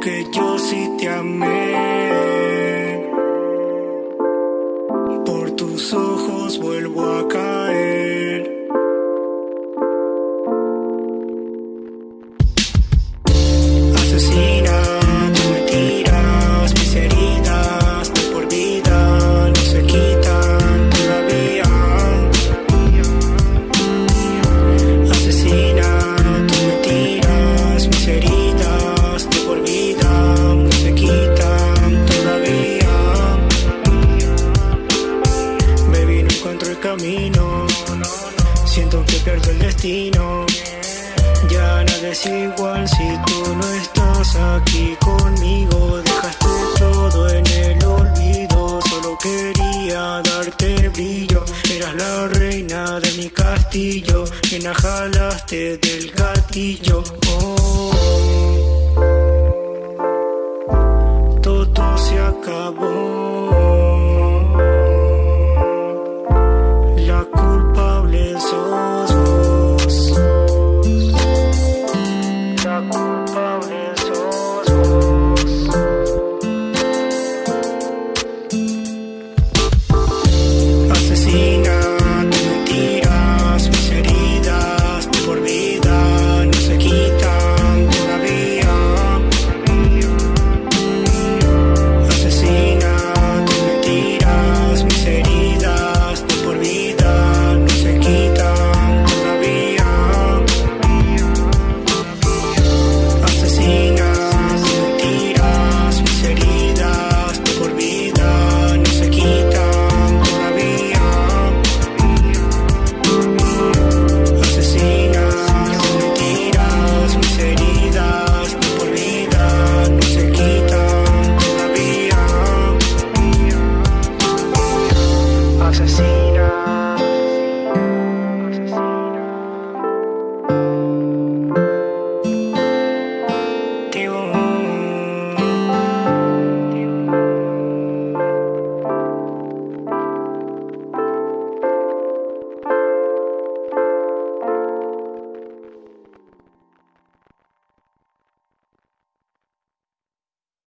que yo sí te amé. Por tus ojos vuelvo a caer. Ya nada es igual si tú no estás aquí conmigo. Dejaste todo en el olvido. Solo quería darte brillo. Eras la reina de mi castillo. La jalaste del gatillo.